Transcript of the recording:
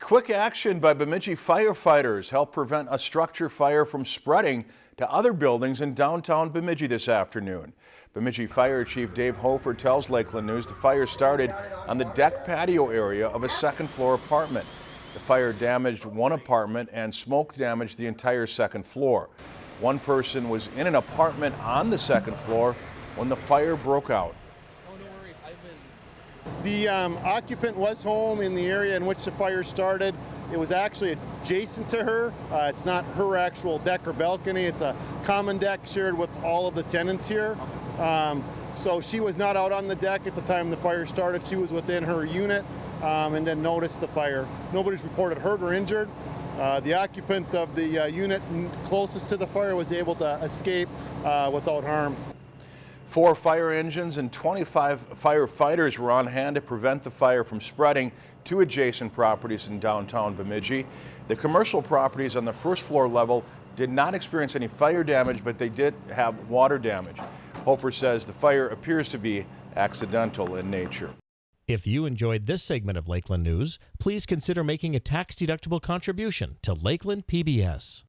Quick action by Bemidji firefighters helped prevent a structure fire from spreading to other buildings in downtown Bemidji this afternoon. Bemidji Fire Chief Dave Hofer tells Lakeland News the fire started on the deck patio area of a second floor apartment. The fire damaged one apartment and smoke damaged the entire second floor. One person was in an apartment on the second floor when the fire broke out. The um, occupant was home in the area in which the fire started. It was actually adjacent to her. Uh, it's not her actual deck or balcony. It's a common deck shared with all of the tenants here. Um, so she was not out on the deck at the time the fire started. She was within her unit um, and then noticed the fire. Nobody's reported hurt or injured. Uh, the occupant of the uh, unit closest to the fire was able to escape uh, without harm. Four fire engines and 25 firefighters were on hand to prevent the fire from spreading to adjacent properties in downtown Bemidji. The commercial properties on the first floor level did not experience any fire damage, but they did have water damage. Hofer says the fire appears to be accidental in nature. If you enjoyed this segment of Lakeland News, please consider making a tax-deductible contribution to Lakeland PBS.